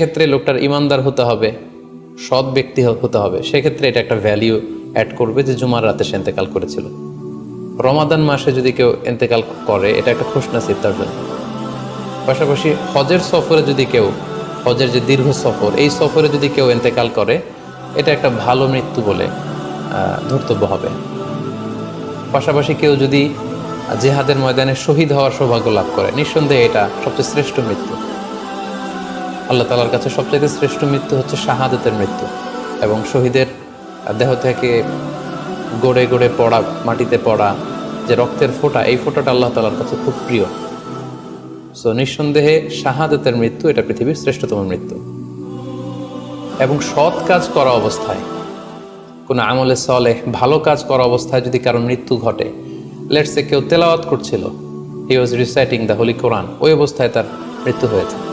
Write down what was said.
ক্ষেত্রে লোকটার ইমানদার হতে হবে, সৎ ব্যক্তি হতে হবে। সেক্ষেত্রে এটা একটা ভ্যালিউ অ্যাড করবে যে জুমার রাতে সে এন্তেকাল করেছিল। রমাদান মাসে যদি কেউ এন্তেকাল করে, এটা একটা খুশনাসিব তার জন্য। পাশাপাশি হজের সফরে যদি কেউ, হজের যে দীর্ঘ সফর, এই সফরে যদি কেউ এন্তেকাল করে, এটা একটা ভালো মৃত্যু বলে ধর্তব্য হবে। পাশাপাশি কেউ যদি জেহাদের ময়দানে শহীদ হওয়ার সৌভাগ্য লাভ করে, নিঃসন্দেহে এটা সবচেয়ে শ্রেষ্ঠ মৃত্যু। আল্লাহ তালার কাছে সবচেয়ে শ্রেষ্ঠ মৃত্যু হচ্ছে শাহাদতের মৃত্যু এবং শহীদের দেহ থেকে গড়ে গড়ে পড়া, মাটিতে পড়া যে রক্তের ফোঁটা, এই ফোঁটাটা আল্লাহ তালার কাছে খুব প্রিয়। সো নিঃসন্দেহে শাহাদতের মৃত্যু এটা পৃথিবীর শ্রেষ্ঠতম মৃত্যু। এবং সৎ কাজ করা অবস্থায়, কোনো আমলে সলে ভালো কাজ করা অবস্থায় যদি কারও মৃত্যু ঘটে লেটসে কেউ তেলাওয়াত করছিল he was reciting the holy Quran ওই অবস্থায় তার মৃত্যু হয়েছে।